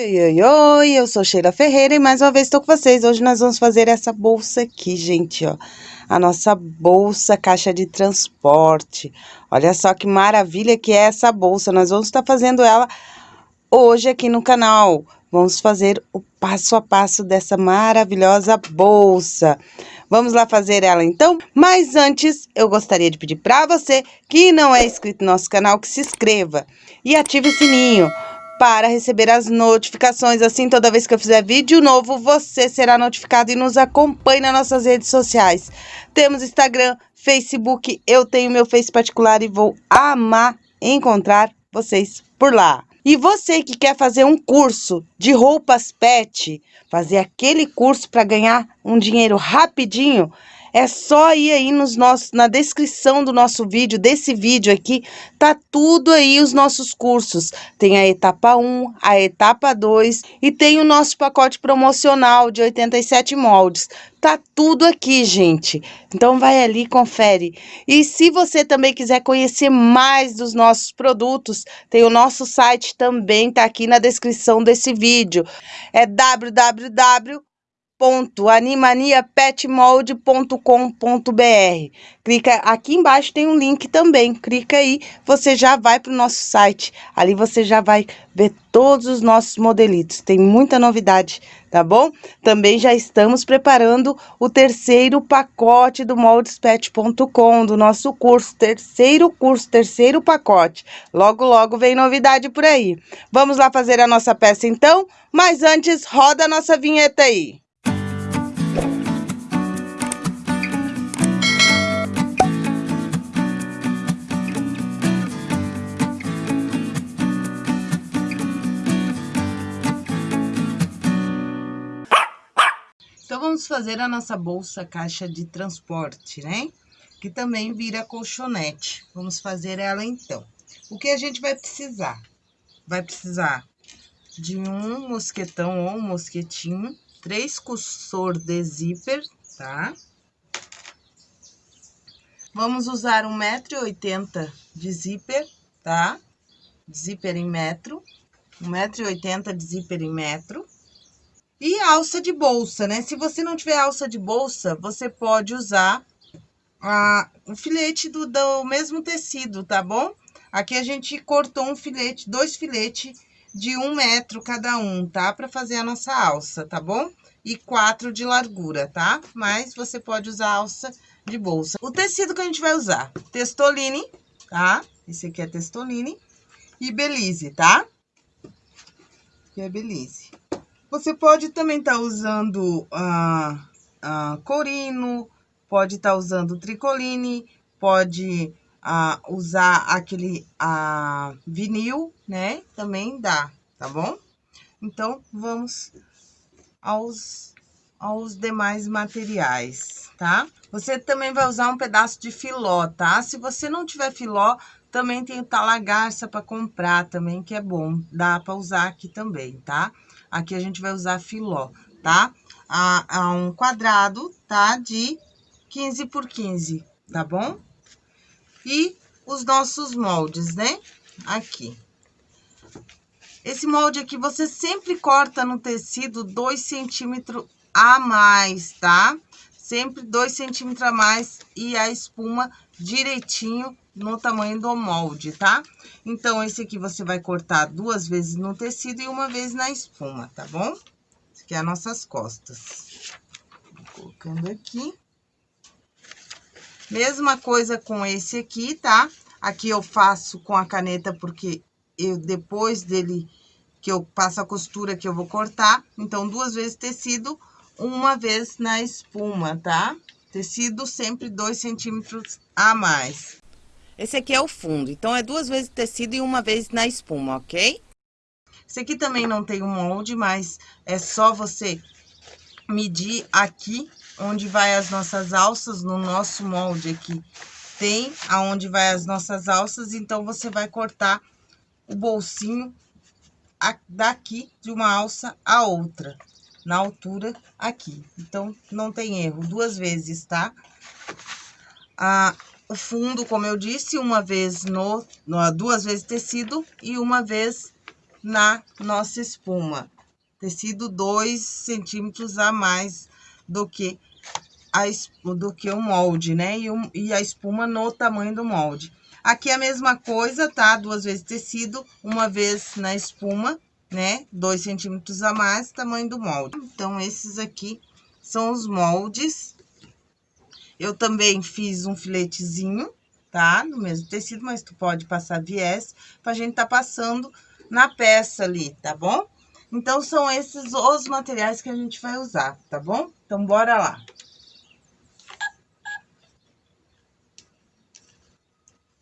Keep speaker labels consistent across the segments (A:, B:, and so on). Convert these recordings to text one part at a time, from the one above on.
A: Oi, oi, oi, eu sou Sheila Ferreira e mais uma vez estou com vocês. Hoje nós vamos fazer essa bolsa aqui, gente, ó. A nossa bolsa caixa de transporte. Olha só que maravilha que é essa bolsa. Nós vamos estar fazendo ela hoje aqui no canal. Vamos fazer o passo a passo dessa maravilhosa bolsa. Vamos lá fazer ela então? Mas antes, eu gostaria de pedir para você que não é inscrito no nosso canal que se inscreva e ative o sininho para receber as notificações. Assim, toda vez que eu fizer vídeo novo, você será notificado e nos acompanhe nas nossas redes sociais. Temos Instagram, Facebook, eu tenho meu Face particular e vou amar encontrar vocês por lá. E você que quer fazer um curso de roupas pet, fazer aquele curso para ganhar um dinheiro rapidinho, é só ir aí nos nossos, na descrição do nosso vídeo, desse vídeo aqui, tá tudo aí os nossos cursos. Tem a etapa 1, a etapa 2 e tem o nosso pacote promocional de 87 moldes. Tá tudo aqui, gente. Então vai ali, confere. E se você também quiser conhecer mais dos nossos produtos, tem o nosso site também, tá aqui na descrição desse vídeo. É www www.animaniapetmold.com.br. Clica aqui embaixo tem um link também. Clica aí, você já vai para o nosso site. Ali você já vai ver todos os nossos modelitos. Tem muita novidade, tá bom? Também já estamos preparando o terceiro pacote do moldespet.com, do nosso curso, terceiro curso, terceiro pacote. Logo, logo vem novidade por aí. Vamos lá fazer a nossa peça então? Mas antes, roda a nossa vinheta aí. Vamos fazer a nossa bolsa caixa de transporte, né? Que também vira colchonete. Vamos fazer ela então. O que a gente vai precisar? Vai precisar de um mosquetão ou um mosquetinho, três cursor de zíper, tá? Vamos usar 1,80m de zíper, tá? Zíper em metro. 1,80m de zíper em metro. E alça de bolsa, né? Se você não tiver alça de bolsa, você pode usar a, o filete do, do mesmo tecido, tá bom? Aqui a gente cortou um filete, dois filetes de um metro cada um, tá? Para fazer a nossa alça, tá bom? E quatro de largura, tá? Mas você pode usar alça de bolsa. O tecido que a gente vai usar, testoline, tá? Esse aqui é testoline. E belize, tá? Que é belize. Você pode também estar tá usando ah, ah, corino, pode estar tá usando tricoline, pode ah, usar aquele ah, vinil, né? Também dá, tá bom? Então, vamos aos, aos demais materiais, tá? Você também vai usar um pedaço de filó, tá? Se você não tiver filó, também tem o talagarça para comprar também, que é bom. Dá para usar aqui também, tá? Aqui a gente vai usar filó, tá? A, a um quadrado, tá? De 15 por 15, tá bom? E os nossos moldes, né? Aqui. Esse molde aqui, você sempre corta no tecido 2 centímetros a mais, tá? Sempre 2 centímetros a mais e a espuma direitinho no tamanho do molde, tá? Então, esse aqui você vai cortar duas vezes no tecido e uma vez na espuma, tá bom? Esse aqui é as nossas costas. Vou colocando aqui. Mesma coisa com esse aqui, tá? Aqui eu faço com a caneta porque eu depois dele que eu passo a costura que eu vou cortar. Então, duas vezes tecido, uma vez na espuma, tá? Tecido sempre dois centímetros a mais. Esse aqui é o fundo, então é duas vezes tecido e uma vez na espuma, ok? Esse aqui também não tem um molde, mas é só você medir aqui onde vai as nossas alças, no nosso molde aqui. Tem aonde vai as nossas alças, então você vai cortar o bolsinho daqui de uma alça a outra, na altura aqui. Então, não tem erro, duas vezes, tá? Ah, o fundo, como eu disse, uma vez no, duas vezes tecido e uma vez na nossa espuma. Tecido dois centímetros a mais do que, a, do que o molde, né? E, o, e a espuma no tamanho do molde. Aqui é a mesma coisa, tá? Duas vezes tecido, uma vez na espuma, né? Dois centímetros a mais, tamanho do molde. Então, esses aqui são os moldes. Eu também fiz um filetezinho, tá? No mesmo tecido, mas tu pode passar viés pra gente tá passando na peça ali, tá bom? Então, são esses os materiais que a gente vai usar, tá bom? Então, bora lá.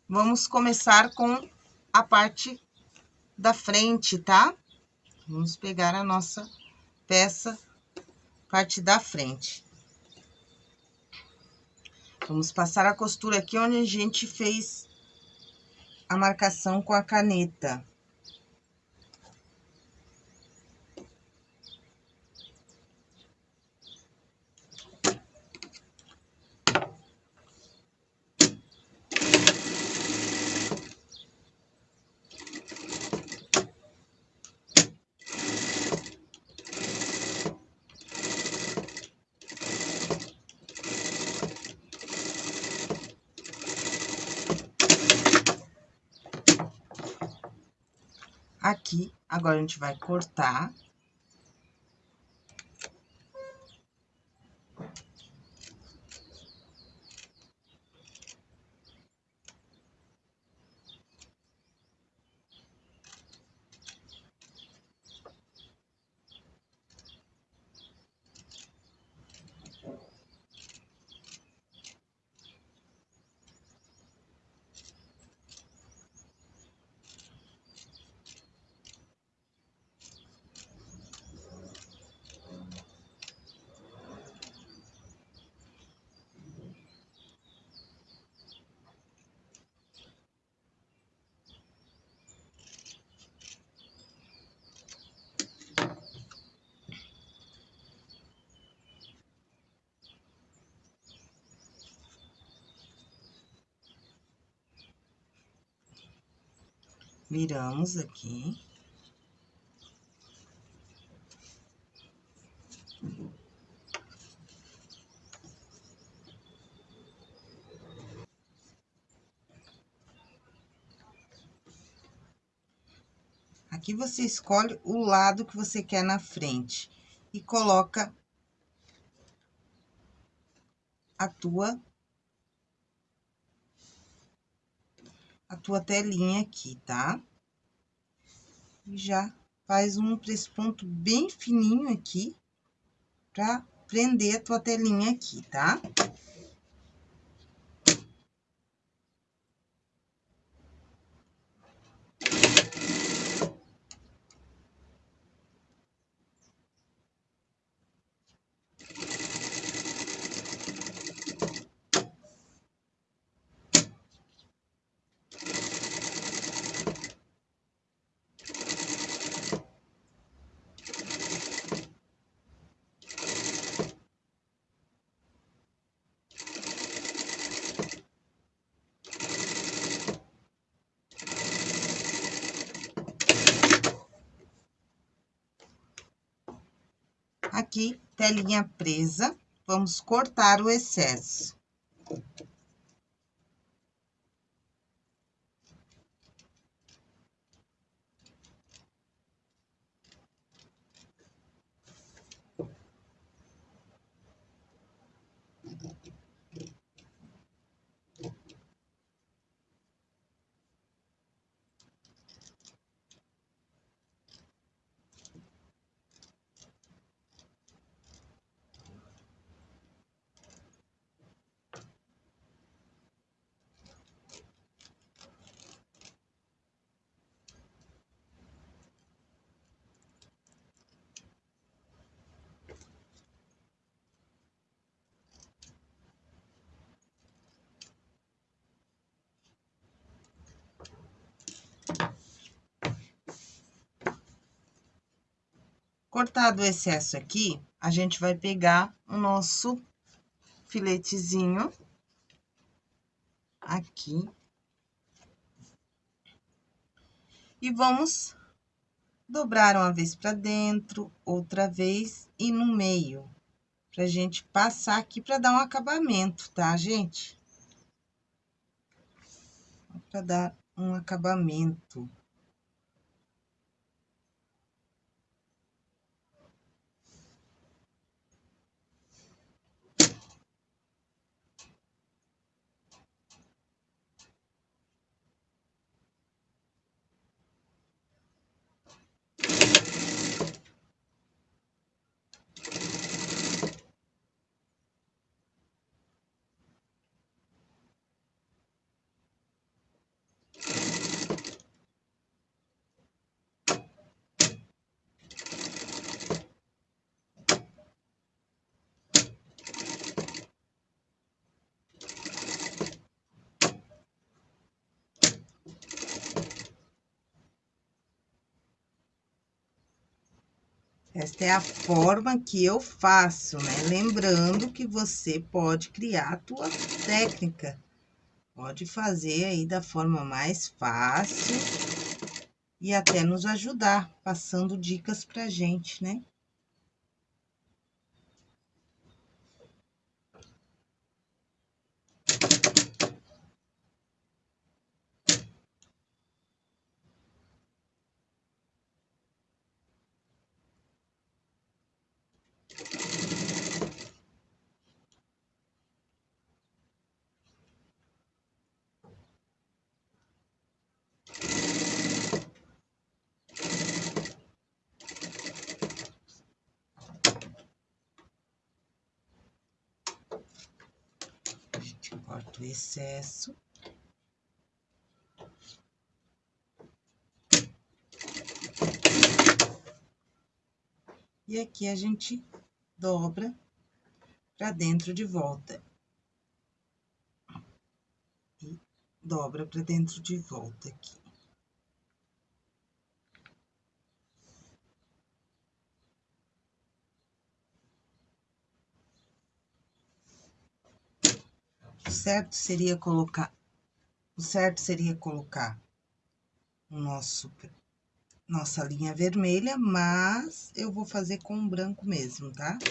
A: Vamos começar com a parte da frente, tá? Vamos pegar a nossa peça, parte da frente. Vamos passar a costura aqui onde a gente fez a marcação com a caneta. aqui. Agora, a gente vai cortar. Viramos aqui. Aqui você escolhe o lado que você quer na frente e coloca a tua tua telinha aqui, tá? E já faz um ponto bem fininho aqui, pra prender a tua telinha aqui, tá? Tá? aqui, telinha presa, vamos cortar o excesso. Cortado o excesso aqui, a gente vai pegar o nosso filetezinho aqui. E vamos dobrar uma vez para dentro, outra vez e no meio, pra gente passar aqui para dar um acabamento, tá, gente? Para dar um acabamento. Esta é a forma que eu faço, né? Lembrando que você pode criar a tua técnica. Pode fazer aí da forma mais fácil e até nos ajudar, passando dicas pra gente, né? corto o excesso. E aqui a gente dobra para dentro de volta. E dobra para dentro de volta aqui. Certo seria colocar, o certo seria colocar o nosso, nossa linha vermelha, mas eu vou fazer com branco mesmo, tá?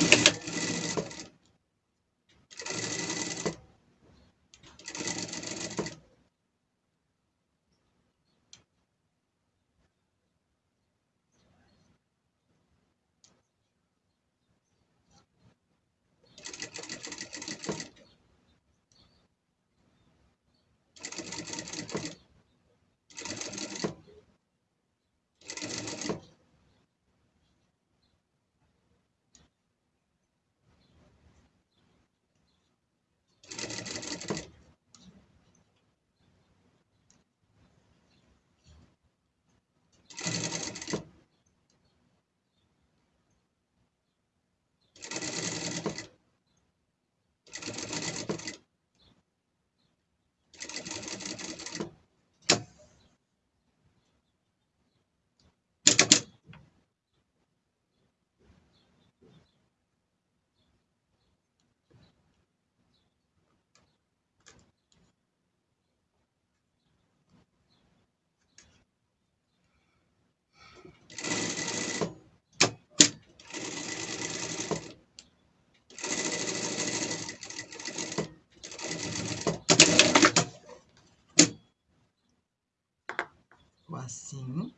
A: Assim.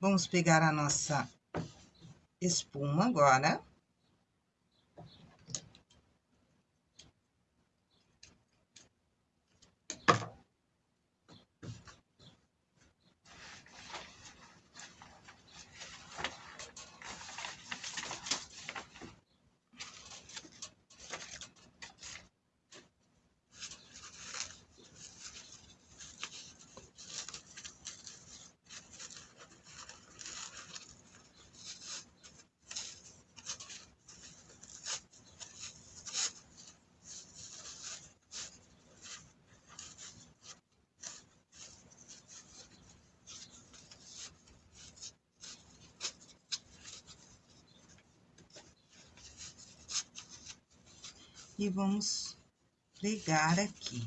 A: Vamos pegar a nossa espuma agora. E vamos pregar aqui.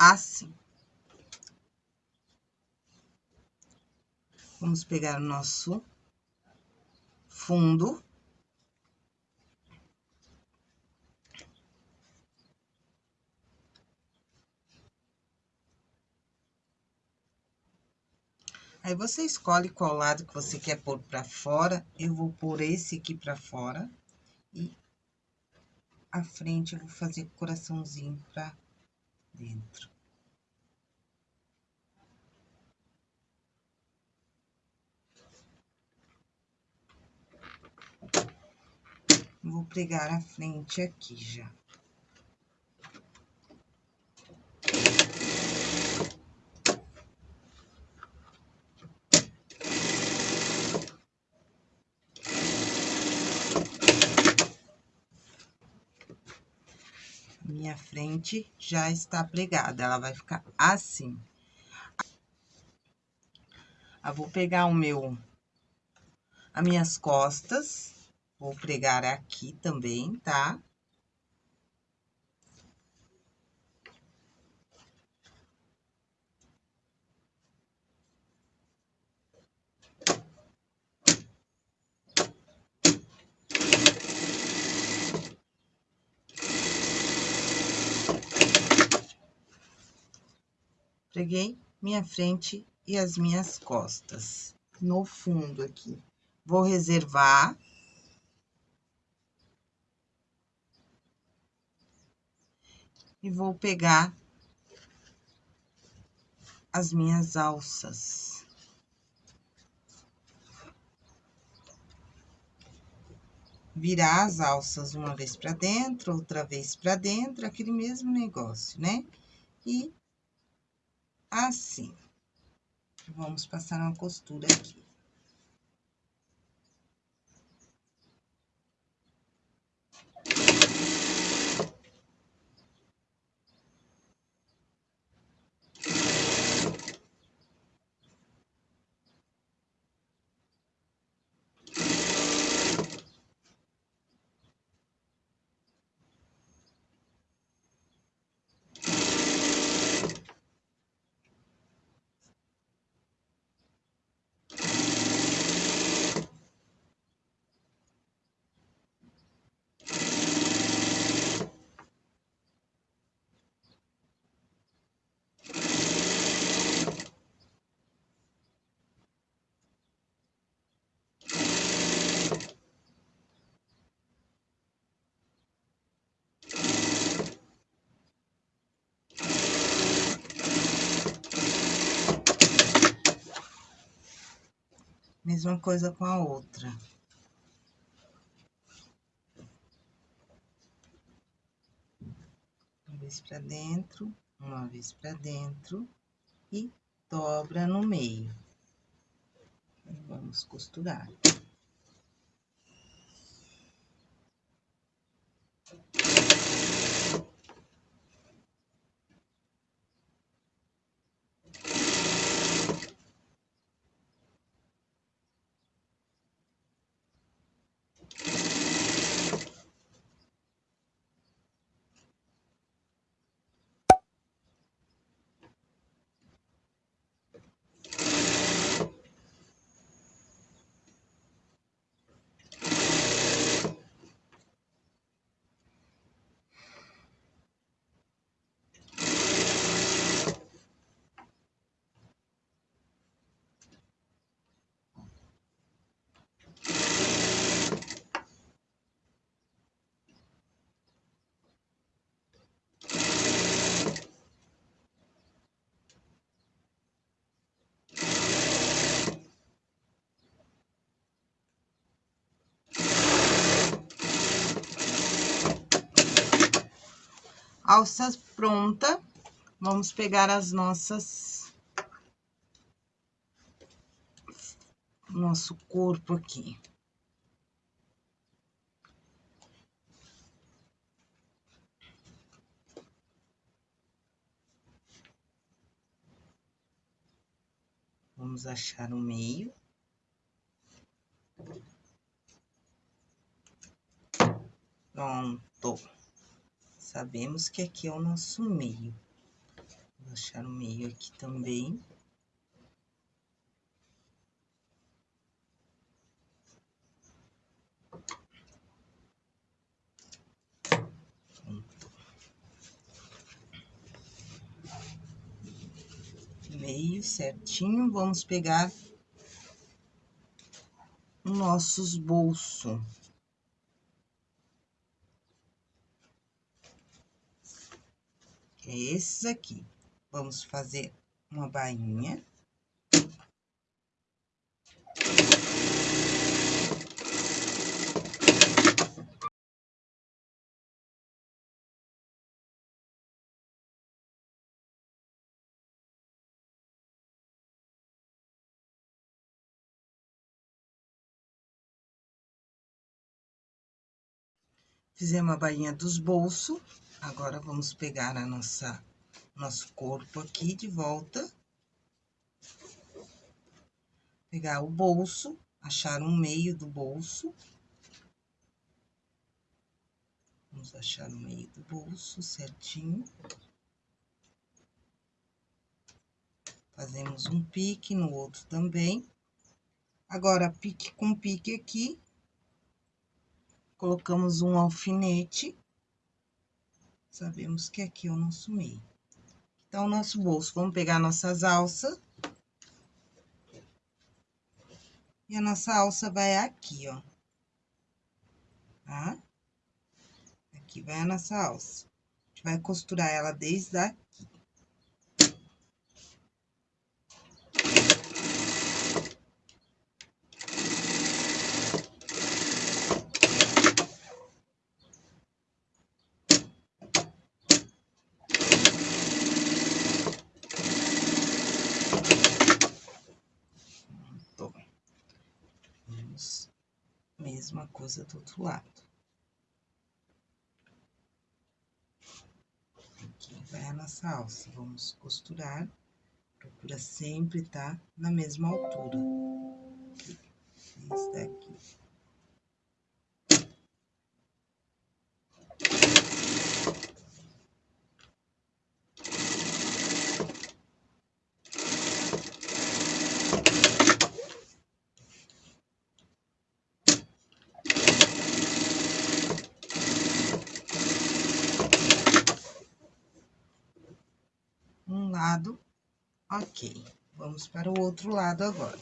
A: Assim. Vamos pegar o nosso fundo. Aí, você escolhe qual lado que você quer pôr pra fora. Eu vou pôr esse aqui pra fora. E a frente eu vou fazer coraçãozinho pra dentro. Vou pregar a frente aqui já. Minha frente já está pregada, ela vai ficar assim. Eu vou pegar o meu, as minhas costas, vou pregar aqui também, tá? Preguei minha frente e as minhas costas no fundo aqui. Vou reservar. E vou pegar as minhas alças. Virar as alças uma vez pra dentro, outra vez pra dentro, aquele mesmo negócio, né? E assim. Vamos passar uma costura aqui. Mesma coisa com a outra. Uma vez pra dentro, uma vez pra dentro e dobra no meio. Vamos costurar. Alças pronta, vamos pegar as nossas... Nosso corpo aqui. Vamos achar o meio. Pronto. Sabemos que aqui é o nosso meio. Vou achar o meio aqui também. Meio certinho, vamos pegar nossos bolsos. É esses aqui. Vamos fazer uma bainha. Fizemos a bainha dos bolsos. Agora, vamos pegar a nossa, nosso corpo aqui de volta. Pegar o bolso, achar um meio do bolso. Vamos achar o meio do bolso certinho. Fazemos um pique no outro também. Agora, pique com pique aqui, colocamos um alfinete, sabemos que aqui é o nosso meio. Então, o nosso bolso, vamos pegar nossas alças. E a nossa alça vai aqui, ó. Tá? Aqui vai a nossa alça. A gente vai costurar ela desde aqui. mesma coisa do outro lado. Aqui vai a nossa alça, vamos costurar, procura sempre estar tá na mesma altura. Esse daqui. lado, ok. Vamos para o outro lado agora.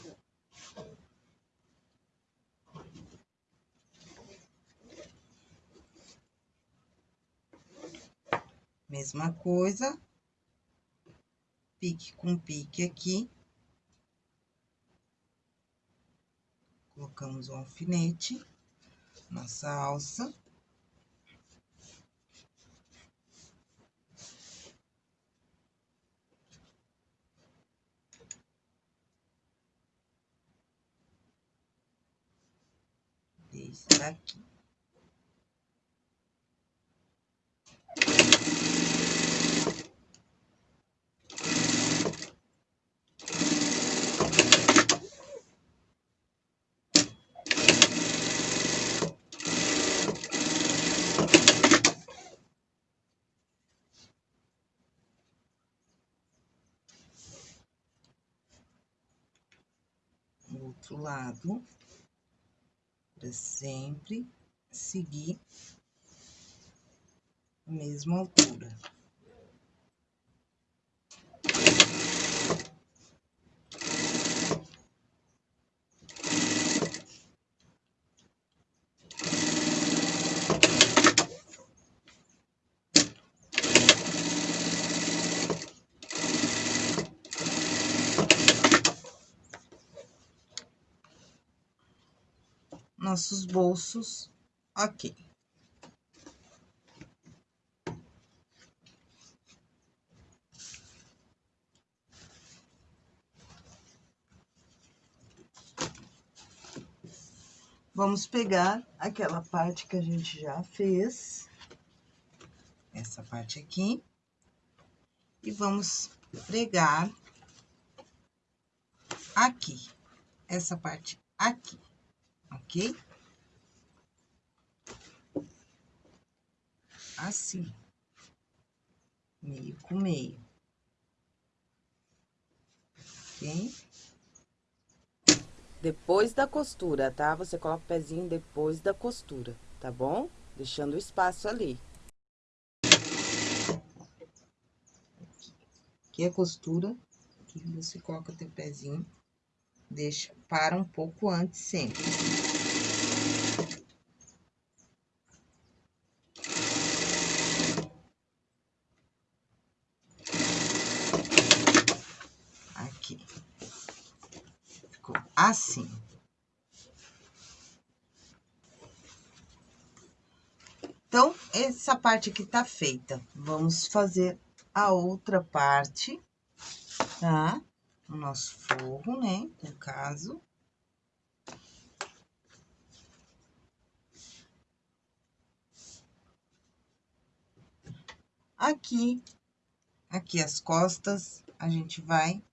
A: Mesma coisa, pique com pique aqui. Colocamos o alfinete, nossa alça. Desde aqui. outro lado sempre seguir a mesma altura. Nossos bolsos ok. Vamos pegar aquela parte que a gente já fez, essa parte aqui, e vamos pregar aqui, essa parte aqui ok? Assim. Meio com meio. ok? Depois da costura, tá? Você coloca o pezinho depois da costura, tá bom? Deixando o espaço ali. Aqui a costura, aqui você coloca teu pezinho, deixa, para um pouco antes sempre. Assim. Então, essa parte aqui tá feita. Vamos fazer a outra parte, tá? O nosso forro, né? No caso. Aqui, aqui as costas, a gente vai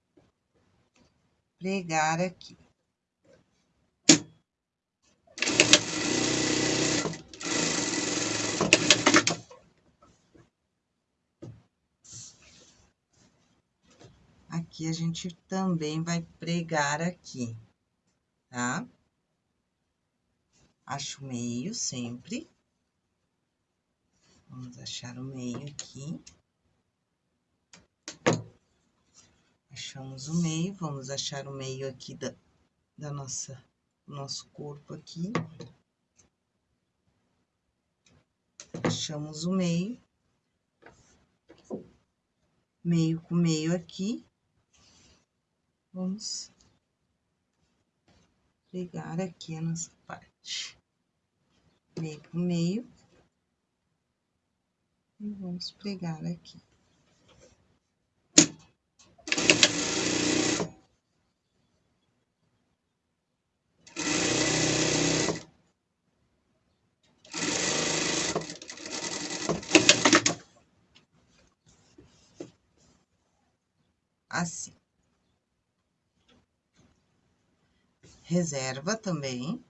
A: pregar aqui. Aqui a gente também vai pregar aqui, tá? Acho o meio sempre. Vamos achar o meio aqui. Achamos o meio, vamos achar o meio aqui da, da nossa, nosso corpo aqui. Achamos o meio. Meio com meio aqui. Vamos pegar aqui a nossa parte. Por meio. E vamos pregar aqui. Assim. Reserva também.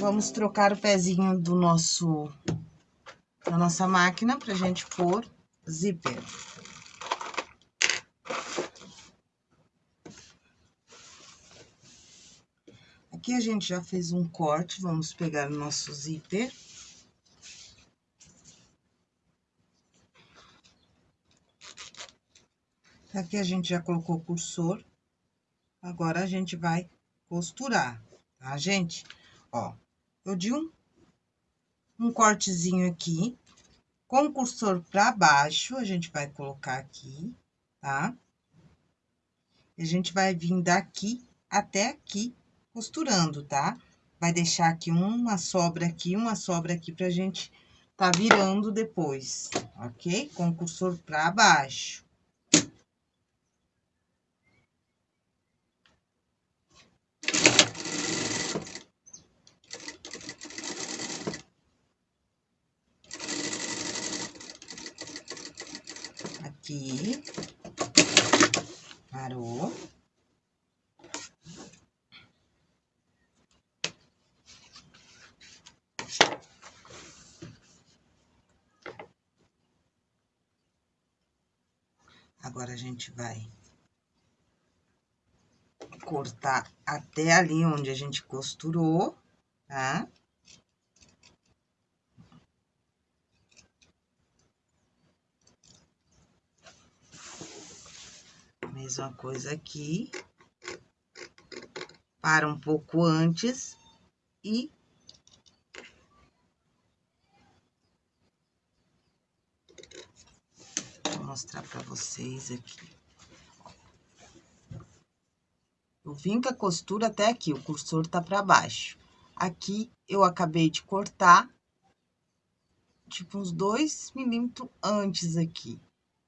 A: Vamos trocar o pezinho do nosso, da nossa máquina pra gente pôr zíper. Aqui a gente já fez um corte, vamos pegar o nosso zíper. Aqui a gente já colocou o cursor. Agora, a gente vai costurar, tá, gente? Ó, eu di um, um cortezinho aqui, com o cursor pra baixo, a gente vai colocar aqui, tá? E a gente vai vir daqui até aqui, costurando, tá? Vai deixar aqui uma sobra aqui, uma sobra aqui pra gente tá virando depois, ok? Com o cursor pra baixo. Aqui. Parou. Agora, a gente vai cortar até ali onde a gente costurou, tá? Mesma coisa aqui. Para um pouco antes e... Vou mostrar para vocês aqui. Eu vim com a costura até aqui, o cursor tá para baixo. Aqui, eu acabei de cortar, tipo, uns dois milímetros antes aqui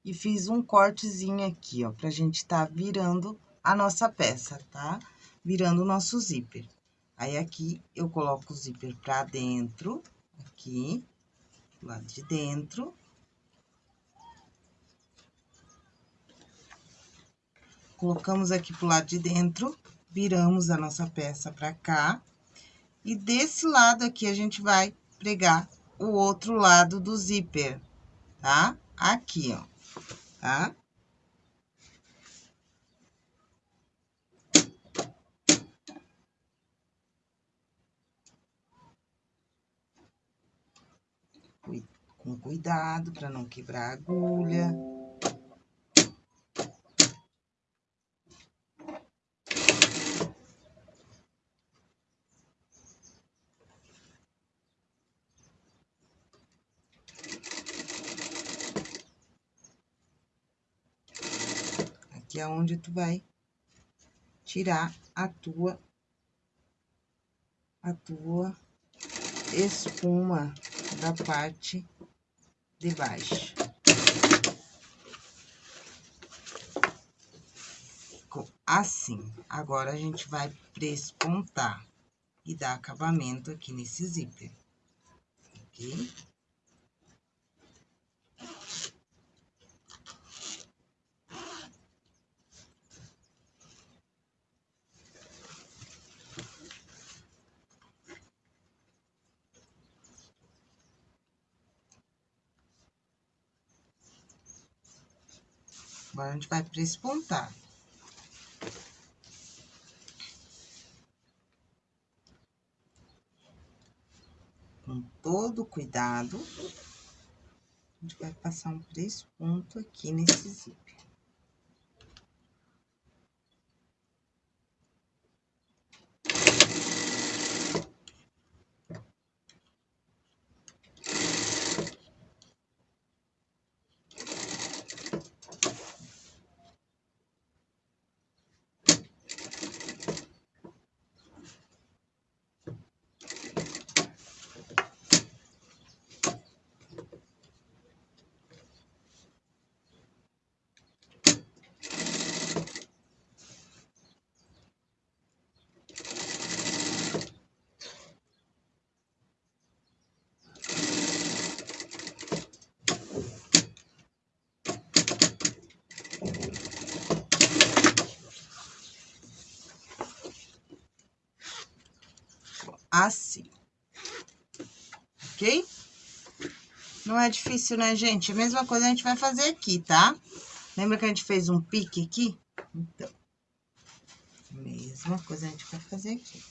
A: e fiz um cortezinho aqui, ó, pra gente tá virando a nossa peça, tá? Virando o nosso zíper. Aí, aqui, eu coloco o zíper pra dentro, aqui, do lado de dentro. Colocamos aqui pro lado de dentro, viramos a nossa peça pra cá. E desse lado aqui, a gente vai pregar o outro lado do zíper, tá? Aqui, ó. Tá? Com cuidado para não quebrar a agulha. Aqui é onde tu vai tirar a tua, a tua espuma da parte de baixo. Assim. Agora, a gente vai prespontar e dar acabamento aqui nesse zíper, ok? Agora, a gente vai prespontar. Com todo cuidado, a gente vai passar um presponto aqui nesse zíper. Assim. Ok? Não é difícil, né, gente? A mesma coisa a gente vai fazer aqui, tá? Lembra que a gente fez um pique aqui? Então, mesma coisa a gente vai fazer aqui.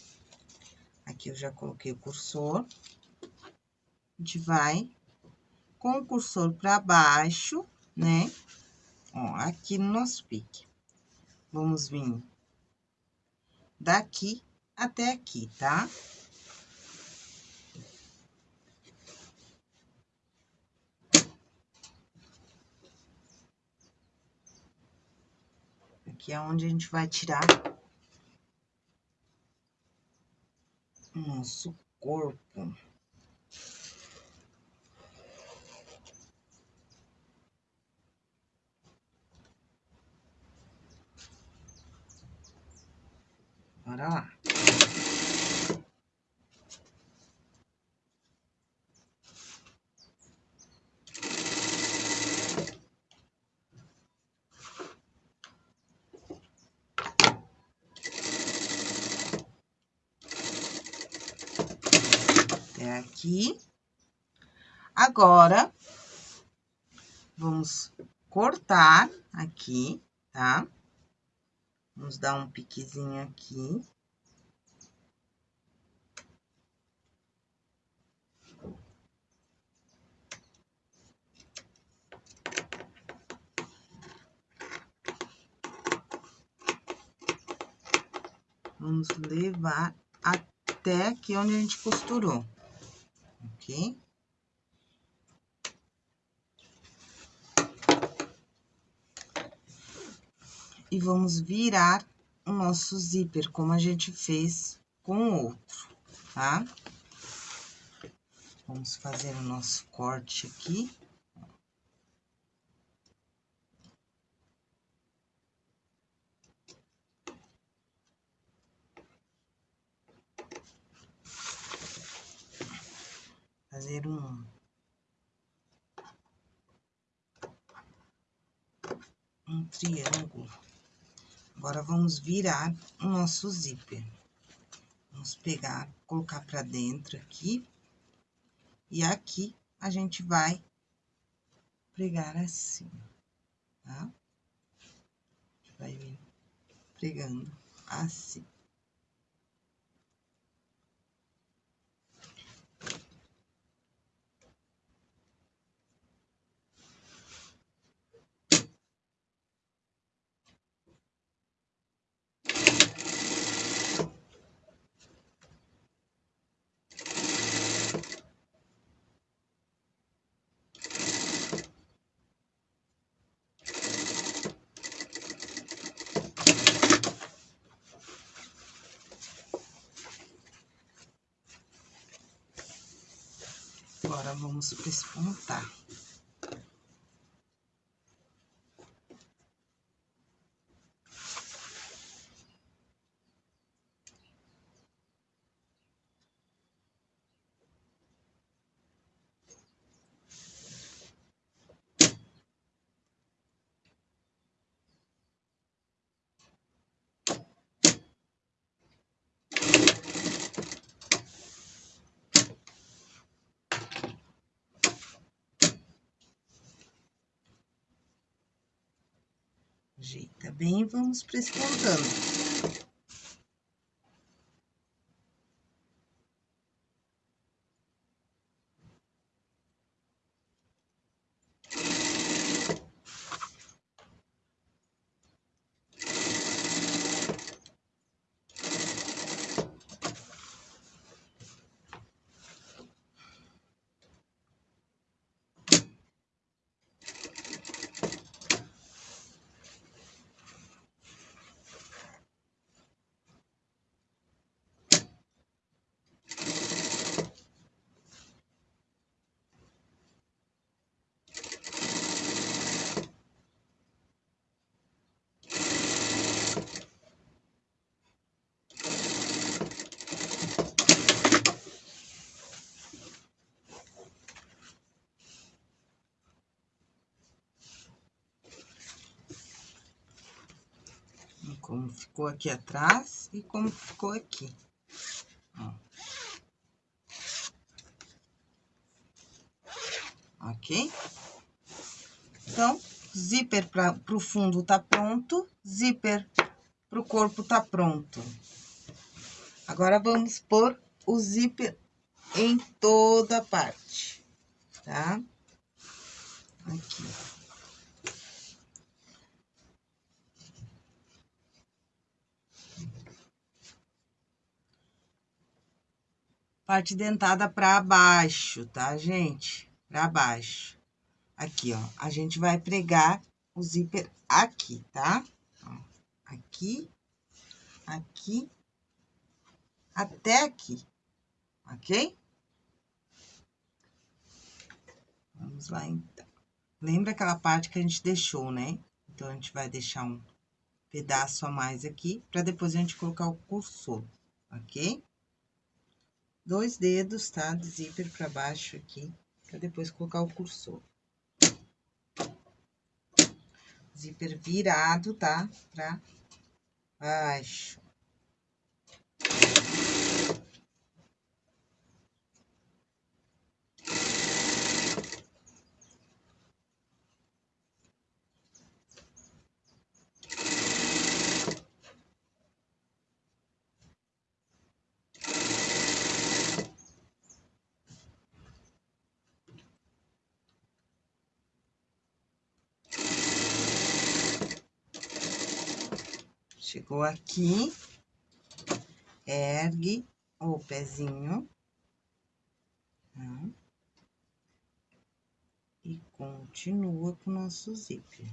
A: Aqui eu já coloquei o cursor. A gente vai com o cursor para baixo, né? Ó, aqui no nosso pique. Vamos vir daqui até aqui, tá? Tá? Que é onde a gente vai tirar o nosso corpo. Bora lá. aqui. Agora, vamos cortar aqui, tá? Vamos dar um piquezinho aqui. Vamos levar até aqui onde a gente costurou ok? E vamos virar o nosso zíper, como a gente fez com o outro, tá? Vamos fazer o nosso corte aqui. fazer um um triângulo. Agora, vamos virar o nosso zíper. Vamos pegar, colocar pra dentro aqui. E aqui, a gente vai pregar assim. tá? Vai vir pregando assim. Agora, vamos despontar. Ajeita bem, vamos prescontando. como ficou aqui atrás e como ficou aqui. Ó. Ok? Então, zíper para o fundo tá pronto, zíper para o corpo tá pronto. Agora, vamos pôr o zíper em toda a parte, tá? Aqui. Parte dentada para baixo, tá, gente? Para baixo. Aqui, ó, a gente vai pregar o zíper aqui, tá? Aqui, aqui, até aqui, ok? Vamos lá, então. Lembra aquela parte que a gente deixou, né? Então, a gente vai deixar um pedaço a mais aqui, para depois a gente colocar o cursor, ok? Dois dedos, tá? De zíper pra baixo aqui, pra depois colocar o cursor. Zíper virado, tá? Pra baixo. Chegou aqui, ergue o pezinho. Tá? E continua com o nosso zíper.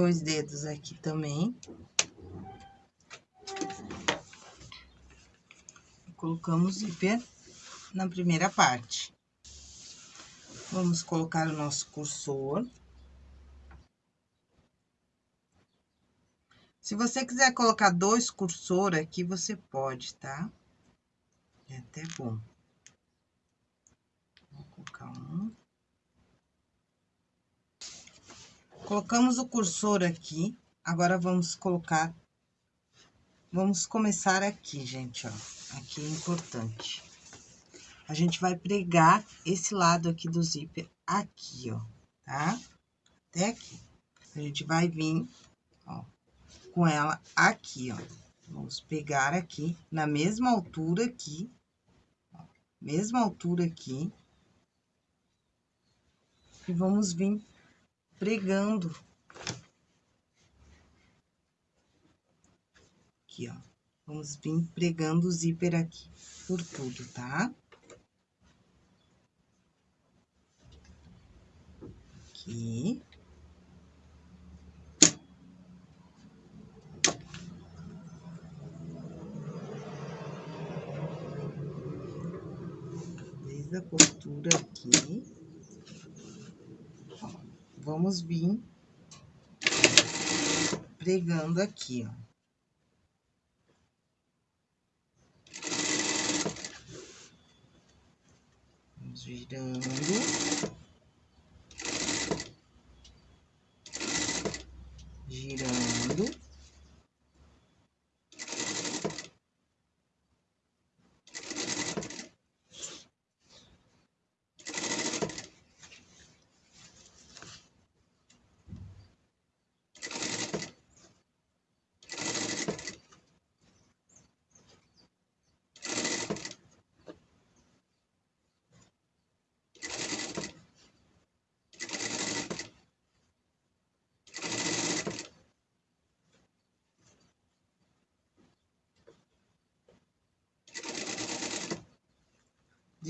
A: Dois dedos aqui também. Colocamos zíper na primeira parte. Vamos colocar o nosso cursor. Se você quiser colocar dois cursor aqui, você pode, tá? É até bom. Vou colocar um. Colocamos o cursor aqui. Agora, vamos colocar... Vamos começar aqui, gente, ó. Aqui é importante. A gente vai pregar esse lado aqui do zíper aqui, ó, tá? Até aqui. A gente vai vir, ó, com ela aqui, ó. Vamos pegar aqui, na mesma altura aqui, ó, mesma altura aqui. E vamos vir pregando. Aqui, ó. Vamos vir pregando o zíper aqui por tudo, tá? Aqui. desde a costura aqui. Vamos vir pregando aqui, ó. Vamos girando. Girando.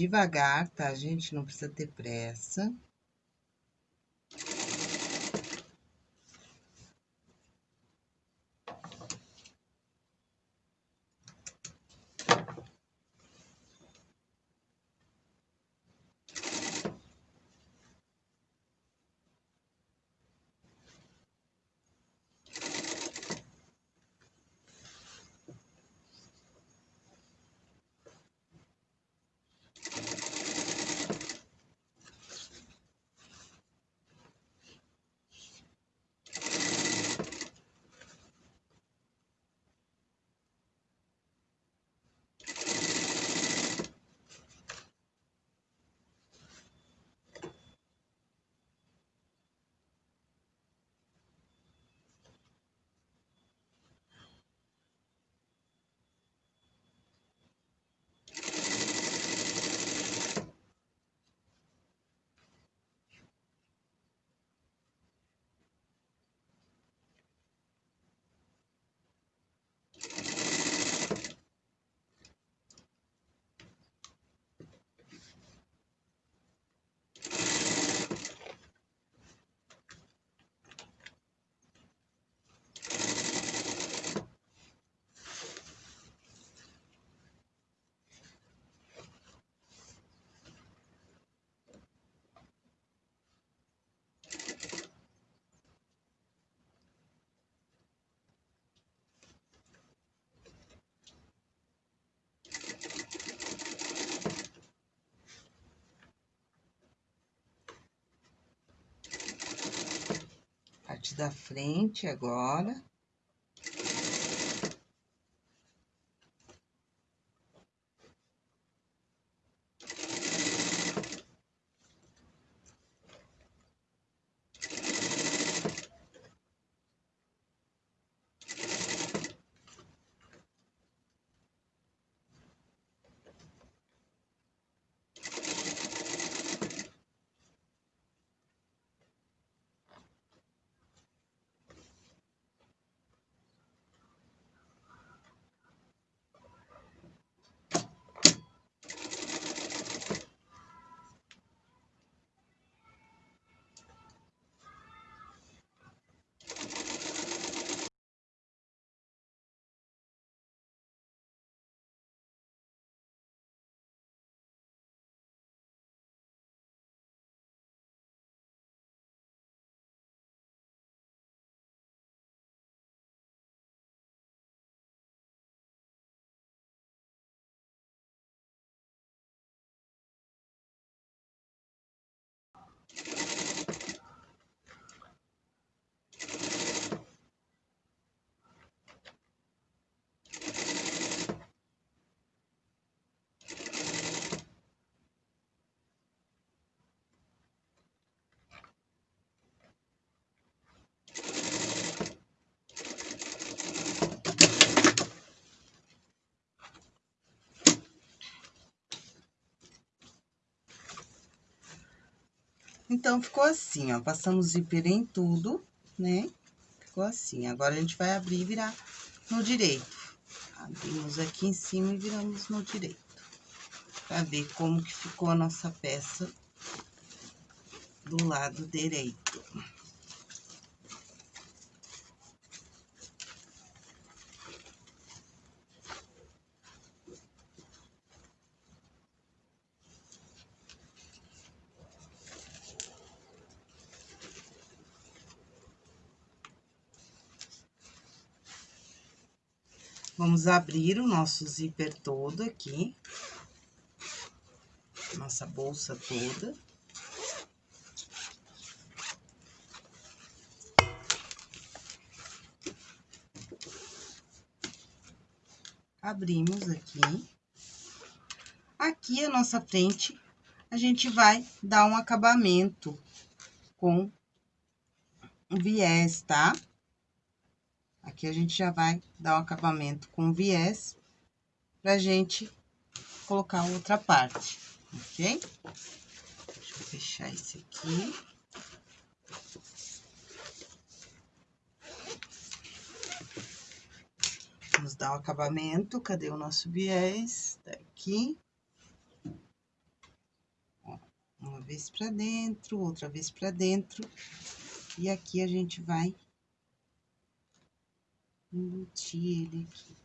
A: Devagar, tá, gente? Não precisa ter pressa. Parte da frente agora. Então, ficou assim, ó. Passamos zíper em tudo, né? Ficou assim. Agora, a gente vai abrir e virar no direito. Abrimos aqui em cima e viramos no direito. Pra ver como que ficou a nossa peça do lado direito. Vamos abrir o nosso zíper todo aqui. Nossa bolsa toda. Abrimos aqui. Aqui, a nossa frente, a gente vai dar um acabamento com viés, tá? Aqui a gente já vai dar o um acabamento com viés pra gente colocar outra parte, ok? Deixa eu fechar esse aqui. Vamos dar o um acabamento, cadê o nosso viés? Tá aqui. Uma vez pra dentro, outra vez pra dentro. E aqui a gente vai embutir ele aqui.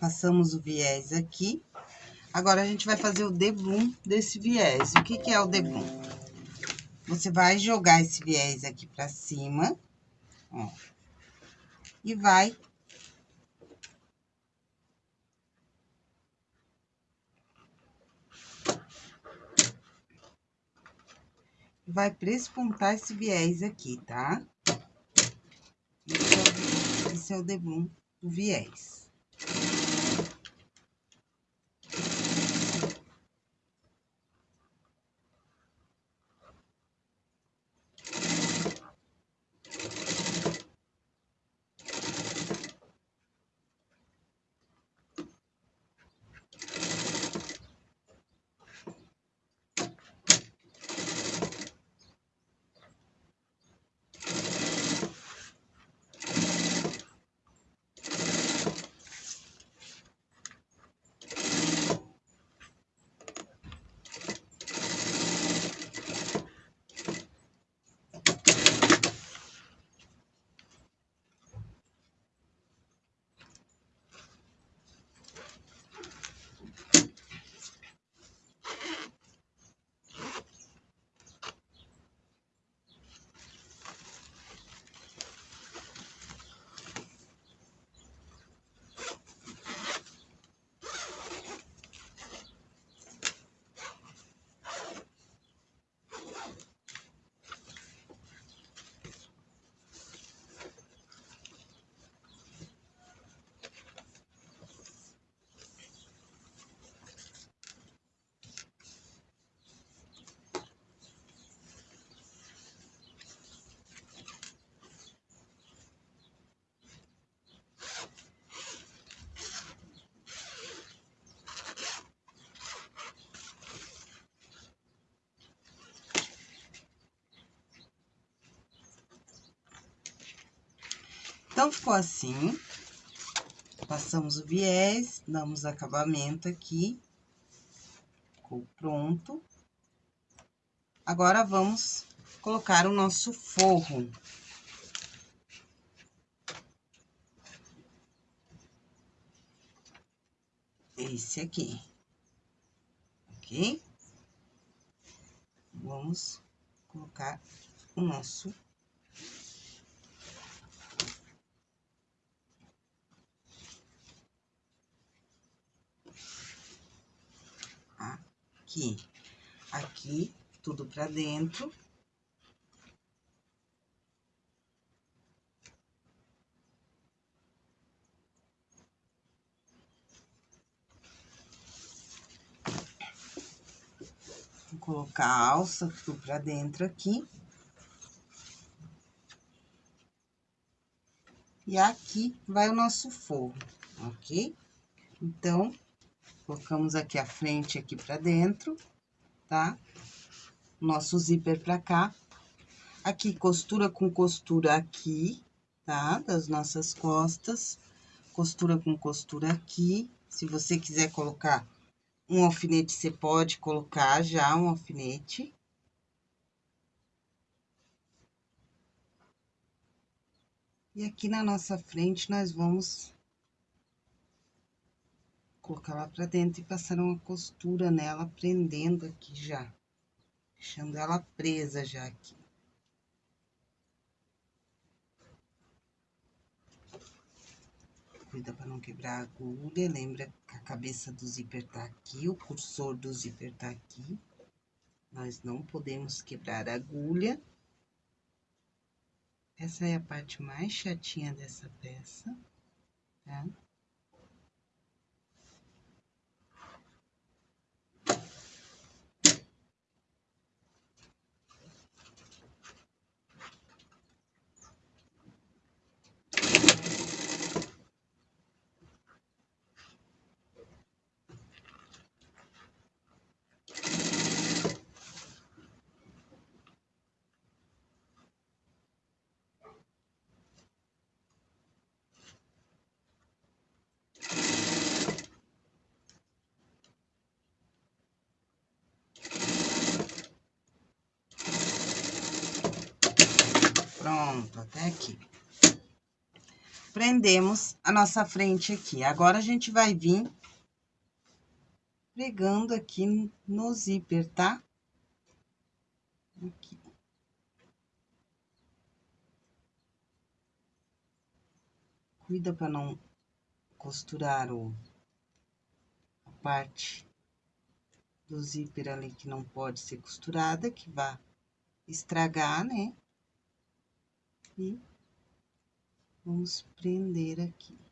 A: Passamos o viés aqui. Agora, a gente vai fazer o debum desse viés. O que que é o debum? Você vai jogar esse viés aqui pra cima, ó. E vai vai prespontar esse viés aqui, tá? Esse é o, é debum do viés. Então, ficou assim. Passamos o viés, damos acabamento aqui. Ficou pronto. Agora, vamos colocar o nosso forro. Esse aqui. Ok? Vamos colocar o nosso aqui. Aqui, tudo pra dentro. Vou colocar a alça tudo pra dentro aqui. E aqui vai o nosso forro, ok? Então, Colocamos aqui a frente aqui pra dentro, tá? Nosso zíper pra cá. Aqui, costura com costura aqui, tá? Das nossas costas. Costura com costura aqui. Se você quiser colocar um alfinete, você pode colocar já um alfinete. E aqui na nossa frente, nós vamos colocar lá pra dentro e passar uma costura nela, prendendo aqui já. Deixando ela presa já aqui. Cuida pra não quebrar a agulha, lembra que a cabeça do zíper tá aqui, o cursor do zíper tá aqui. Nós não podemos quebrar a agulha. Essa é a parte mais chatinha dessa peça, tá? Pronto, até aqui. prendemos a nossa frente aqui. Agora, a gente vai vir pregando aqui no zíper, tá? Aqui. Cuida para não costurar o, a parte do zíper ali que não pode ser costurada, que vai estragar, né? E vamos prender aqui.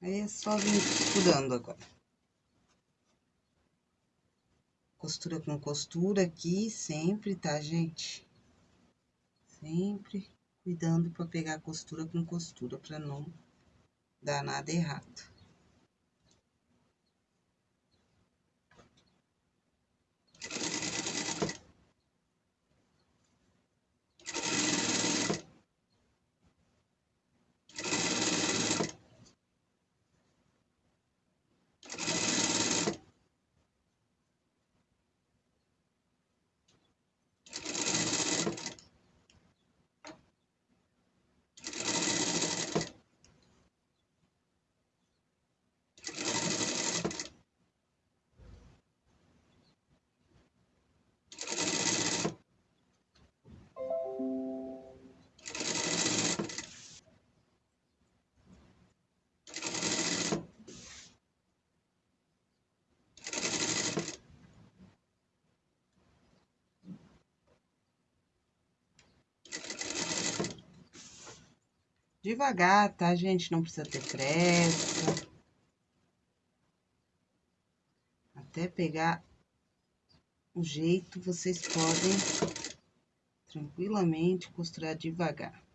A: Aí é só vir costurando agora. Costura com costura aqui, sempre, tá, gente? Sempre cuidando pra pegar costura com costura, pra não dar nada errado. Devagar, tá, gente? Não precisa ter pressa. Até pegar o jeito, vocês podem tranquilamente costurar devagar.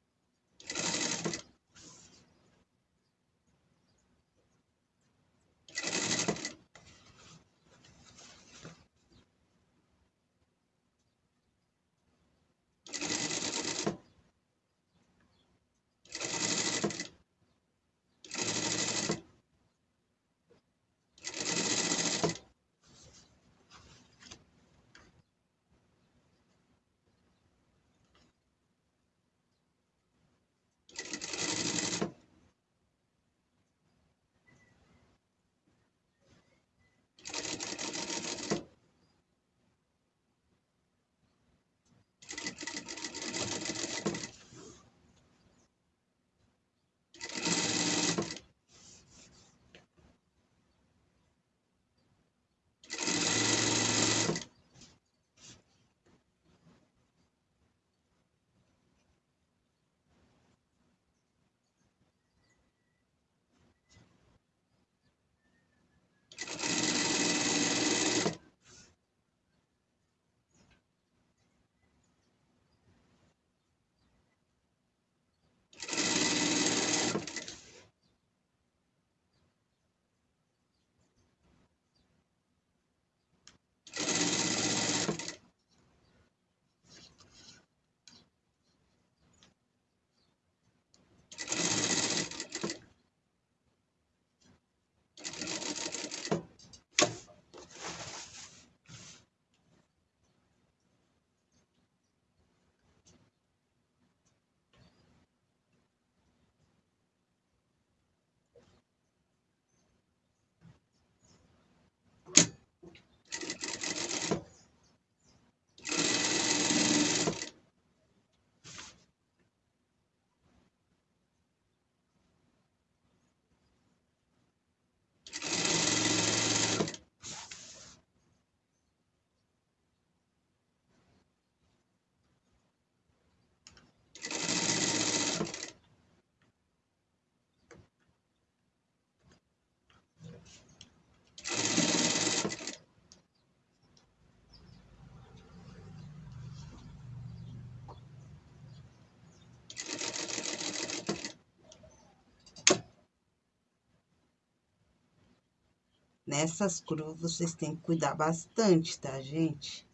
A: Nessas curvas, vocês têm que cuidar bastante, tá, gente?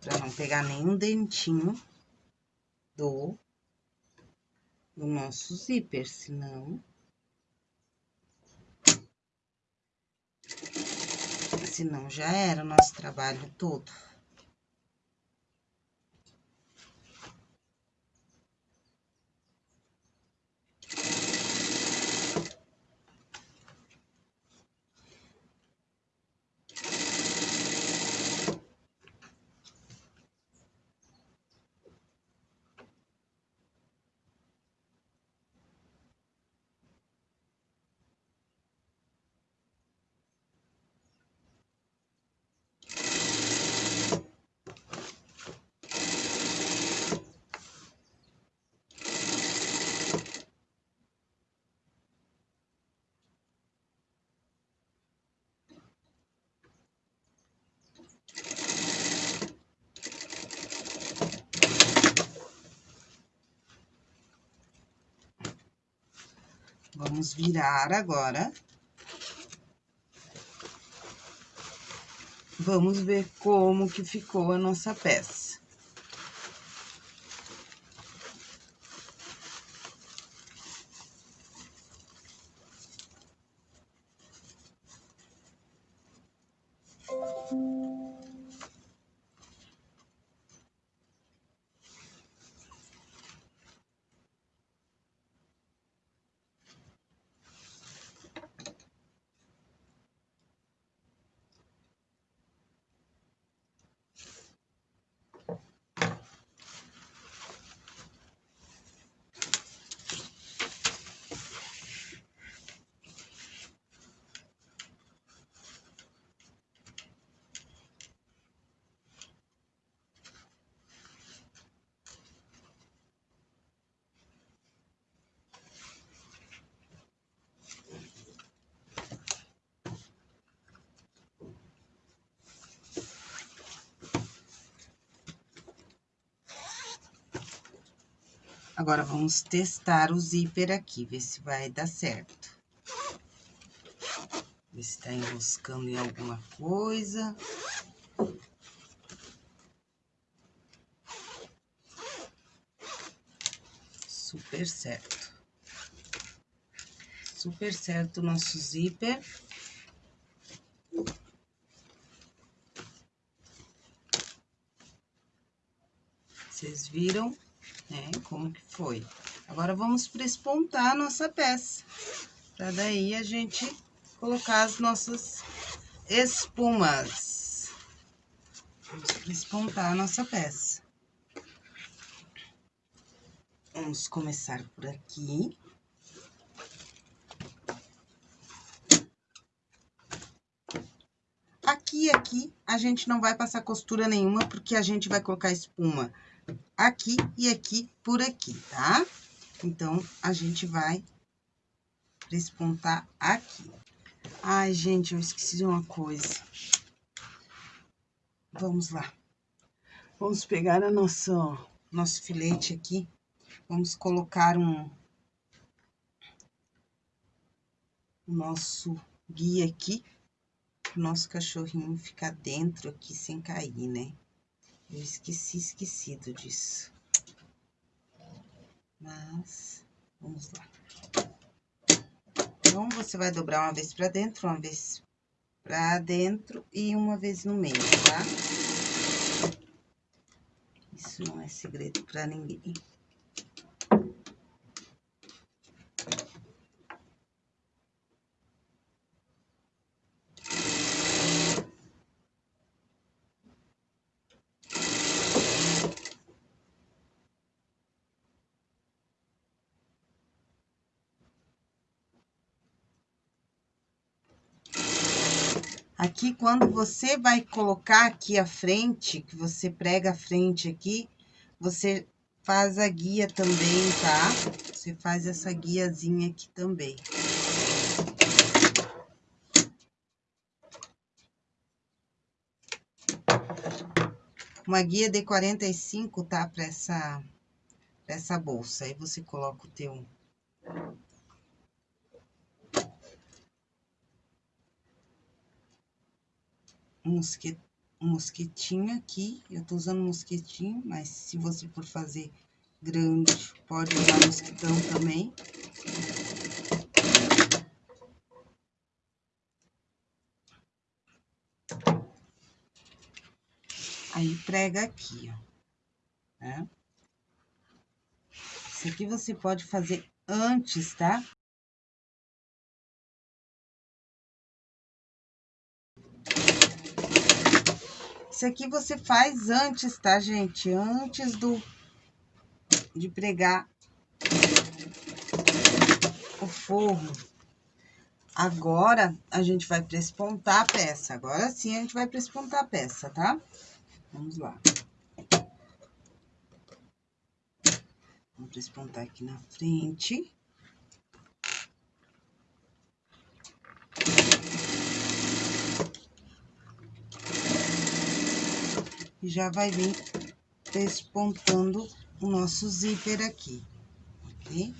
A: Pra não pegar nenhum dentinho do, do nosso zíper, senão... Senão já era o nosso trabalho todo. Vamos virar agora. Vamos ver como que ficou a nossa peça. Agora, vamos testar o zíper aqui, ver se vai dar certo. Ver se tá enroscando em alguma coisa. Super certo. Super certo o nosso zíper. Vocês viram? Né? Como que foi. Agora, vamos prespontar a nossa peça. Pra daí a gente colocar as nossas espumas. Vamos prespontar a nossa peça. Vamos começar por aqui. Aqui aqui, a gente não vai passar costura nenhuma, porque a gente vai colocar espuma aqui e aqui por aqui, tá? Então, a gente vai despontar aqui. Ai, gente, eu esqueci de uma coisa. Vamos lá. Vamos pegar a nossa, nosso filete aqui. Vamos colocar um... O nosso guia aqui. O nosso cachorrinho ficar dentro aqui sem cair, né? Eu esqueci, esquecido disso. Mas, vamos lá. Então, você vai dobrar uma vez pra dentro, uma vez pra dentro e uma vez no meio, tá? Isso não é segredo pra ninguém. Aqui, quando você vai colocar aqui a frente, que você prega a frente aqui, você faz a guia também, tá? Você faz essa guiazinha aqui também. Uma guia de 45, tá? Pra essa, pra essa bolsa. Aí, você coloca o teu mosquet, mosquetinho aqui. Eu tô usando mosquetinho, mas se você for fazer grande, pode usar mosquitão também. Aí, prega aqui, ó. Né? Isso aqui você pode fazer antes, tá? Isso aqui você faz antes, tá, gente? Antes do de pregar o forro. Agora, a gente vai prespontar a peça. Agora sim, a gente vai prespontar a peça, tá? Vamos lá. Vamos prespontar aqui na frente. E já vai vir despontando o nosso zíper aqui, ok?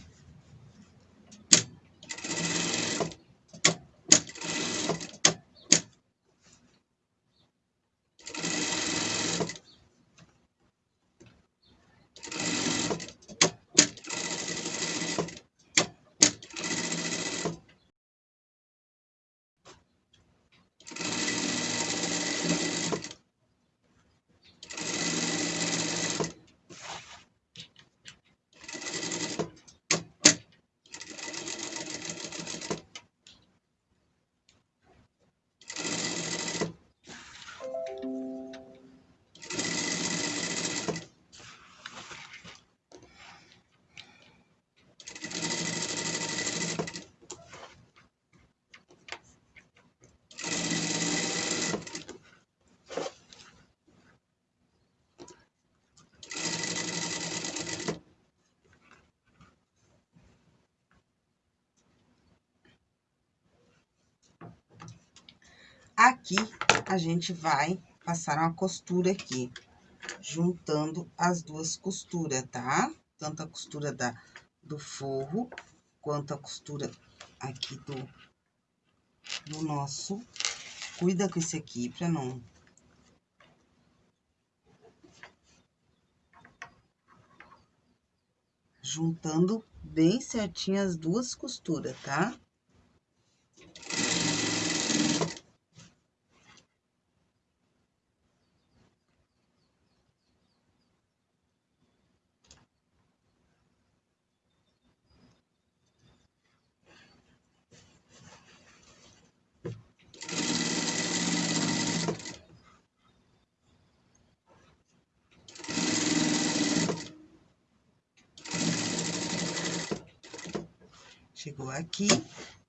A: Aqui, a gente vai passar uma costura aqui, juntando as duas costuras, tá? Tanto a costura da, do forro, quanto a costura aqui do, do nosso. Cuida com esse aqui pra não... Juntando bem certinho as duas costuras, tá? Aqui,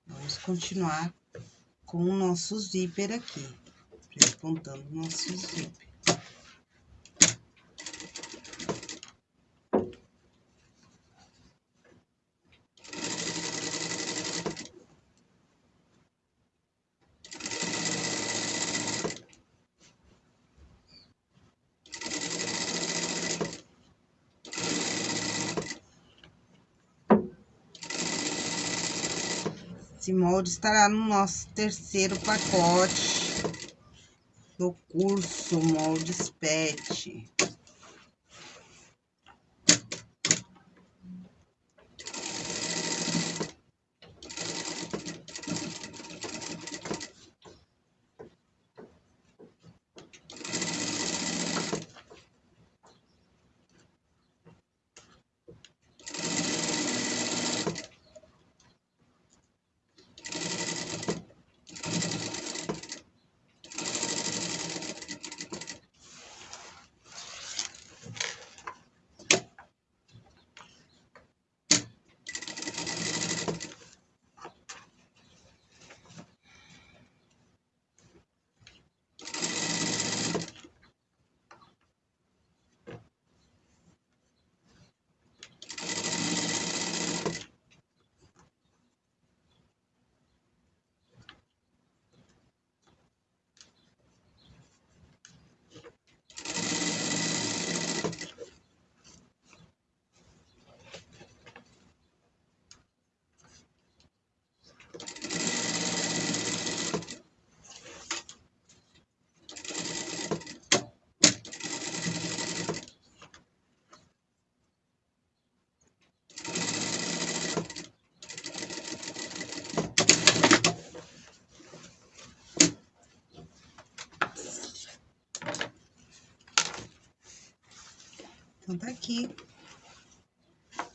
A: vamos continuar com o nosso zíper aqui, despontando o nosso zíper. Esse molde estará no nosso terceiro pacote do curso Moldes Pet.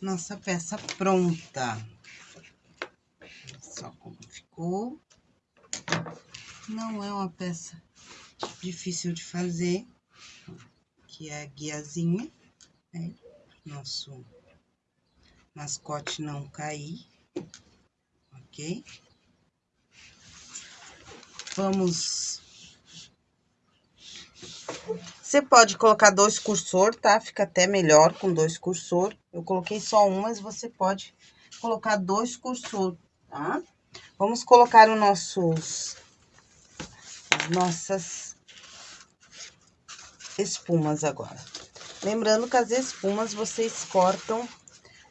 A: Nossa peça pronta. Só como ficou. Não é uma peça difícil de fazer. Aqui é a guiazinha, né? Nosso mascote não cair, ok? Vamos... Você pode colocar dois cursor, tá? Fica até melhor com dois cursor. Eu coloquei só um, mas você pode colocar dois cursor, tá? Vamos colocar os nossos... As nossas espumas agora. Lembrando que as espumas vocês cortam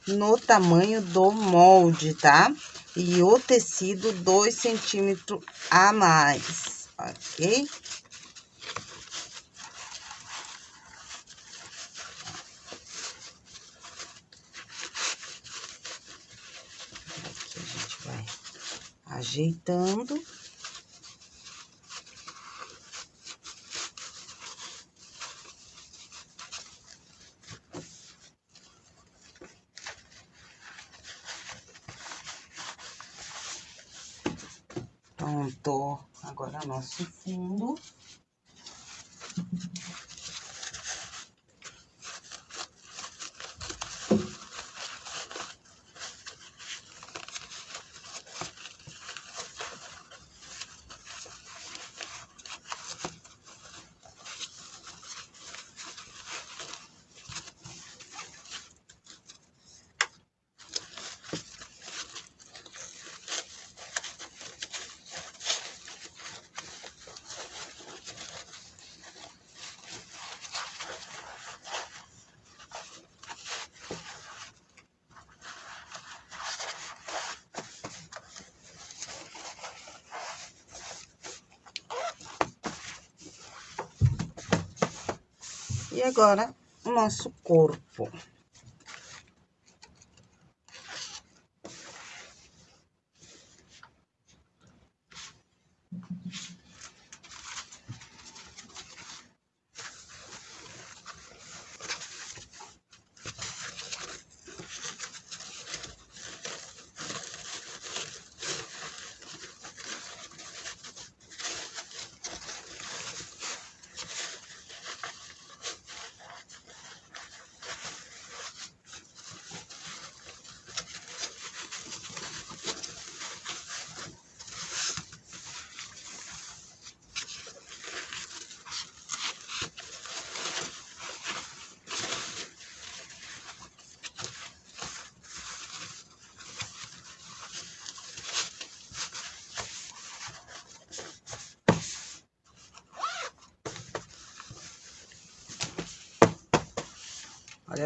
A: no tamanho do molde, tá? E o tecido dois centímetros a mais, ok? Aqui a gente vai ajeitando. Pronto. Agora, nosso fundo. E agora, o nosso corpo.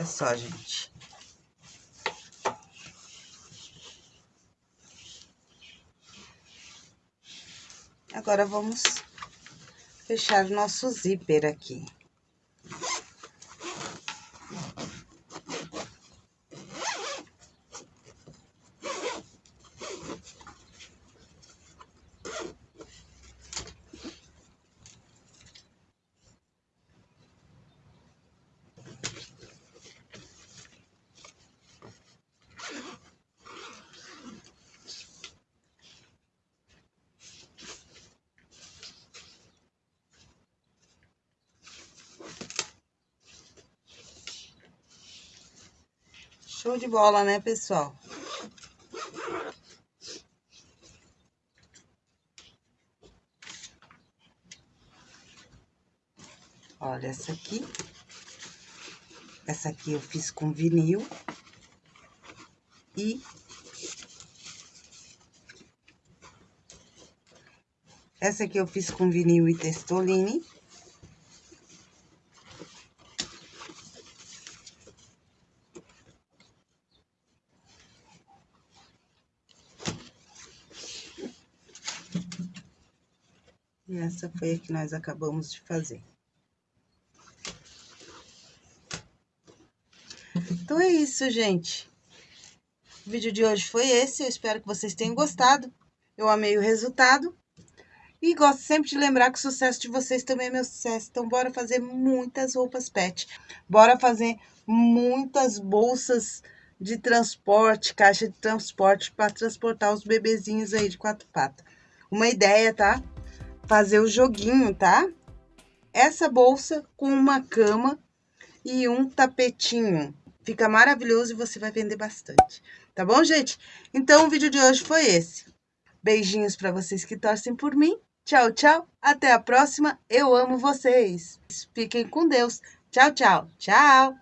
A: Olha só, gente. Agora, vamos fechar nosso zíper aqui. De bola, né, pessoal? Olha essa aqui. Essa aqui eu fiz com vinil. E... Essa aqui eu fiz com vinil e testoline. E essa foi a que nós acabamos de fazer. Então, é isso, gente. O vídeo de hoje foi esse. Eu espero que vocês tenham gostado. Eu amei o resultado. E gosto sempre de lembrar que o sucesso de vocês também é meu sucesso. Então, bora fazer muitas roupas pet. Bora fazer muitas bolsas de transporte, caixa de transporte para transportar os bebezinhos aí de quatro patas. Uma ideia, tá? Fazer o joguinho, tá? Essa bolsa com uma cama e um tapetinho. Fica maravilhoso e você vai vender bastante. Tá bom, gente? Então, o vídeo de hoje foi esse. Beijinhos para vocês que torcem por mim. Tchau, tchau. Até a próxima. Eu amo vocês. Fiquem com Deus. Tchau, tchau. Tchau.